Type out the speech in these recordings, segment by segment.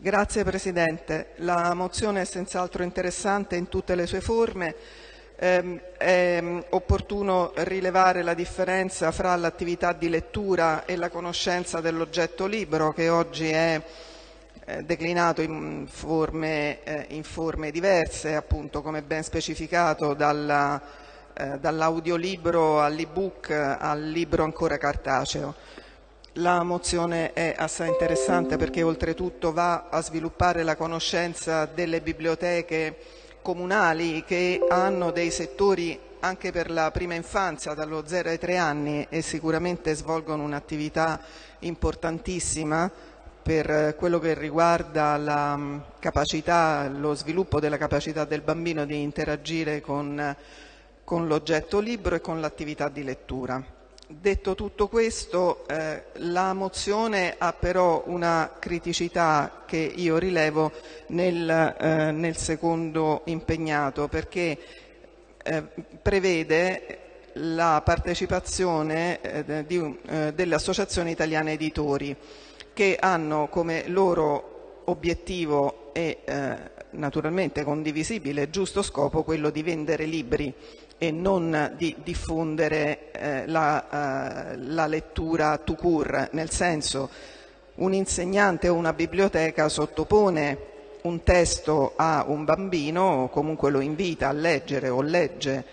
Grazie Presidente. La mozione è senz'altro interessante in tutte le sue forme. Eh, è opportuno rilevare la differenza fra l'attività di lettura e la conoscenza dell'oggetto libro che oggi è eh, declinato in forme, eh, in forme, diverse, appunto come ben specificato eh, dall'audiolibro all'ebook al libro ancora cartaceo. La mozione è assai interessante perché oltretutto va a sviluppare la conoscenza delle biblioteche comunali che hanno dei settori anche per la prima infanzia dallo 0 ai 3 anni e sicuramente svolgono un'attività importantissima per quello che riguarda la mm, capacità, lo sviluppo della capacità del bambino di interagire con, con l'oggetto libro e con l'attività di lettura. Detto tutto questo, eh, la mozione ha però una criticità che io rilevo nel, eh, nel secondo impegnato perché eh, prevede la partecipazione eh, di, eh, delle associazioni italiane editori che hanno come loro obiettivo e eh, naturalmente condivisibile e giusto scopo quello di vendere libri e non di diffondere eh, la, eh, la, lettura to cure, nel senso un insegnante o una biblioteca sottopone un testo a un bambino o comunque lo invita a leggere o legge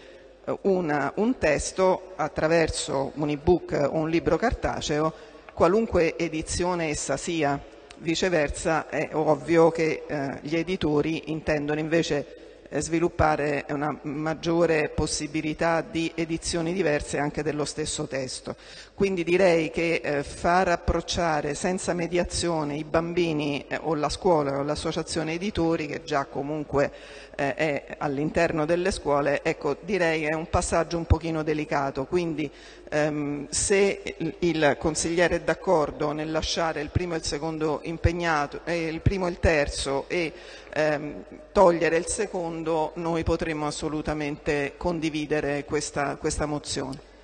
eh, una, un testo attraverso un ebook o un libro cartaceo, qualunque edizione essa sia. Viceversa è ovvio che eh, gli editori intendono invece sviluppare una maggiore possibilità di edizioni diverse anche dello stesso testo. Quindi direi che eh, far approcciare senza mediazione i bambini eh, o la scuola o l'associazione editori, che già comunque eh, è all'interno delle scuole, ecco, direi è un passaggio un pochino delicato. Quindi ehm, se il consigliere è d'accordo nel lasciare il primo e il secondo impegnato, eh, il primo e il terzo e ehm, togliere il secondo, noi potremmo assolutamente condividere questa, questa mozione.